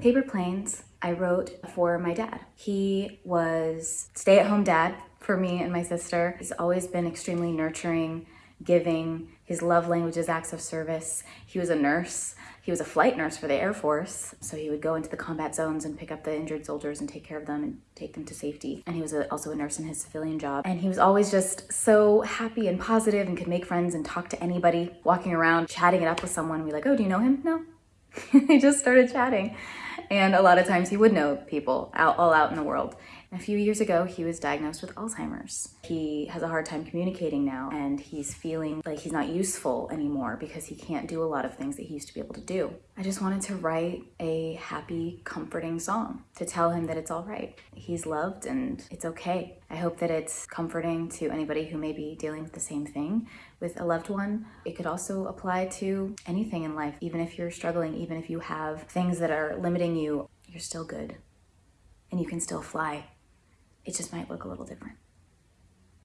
Paper Planes, I wrote for my dad. He was stay-at-home dad for me and my sister. He's always been extremely nurturing, giving. His love language is acts of service. He was a nurse. He was a flight nurse for the Air Force. So he would go into the combat zones and pick up the injured soldiers and take care of them and take them to safety. And he was a, also a nurse in his civilian job. And he was always just so happy and positive and could make friends and talk to anybody. Walking around, chatting it up with someone, be like, oh, do you know him? No. he just started chatting. And a lot of times he would know people out, all out in the world. A few years ago, he was diagnosed with Alzheimer's. He has a hard time communicating now and he's feeling like he's not useful anymore because he can't do a lot of things that he used to be able to do. I just wanted to write a happy, comforting song to tell him that it's all right. He's loved and it's okay. I hope that it's comforting to anybody who may be dealing with the same thing with a loved one. It could also apply to anything in life, even if you're struggling, even if you have things that are limiting you, you're still good and you can still fly. It just might look a little different.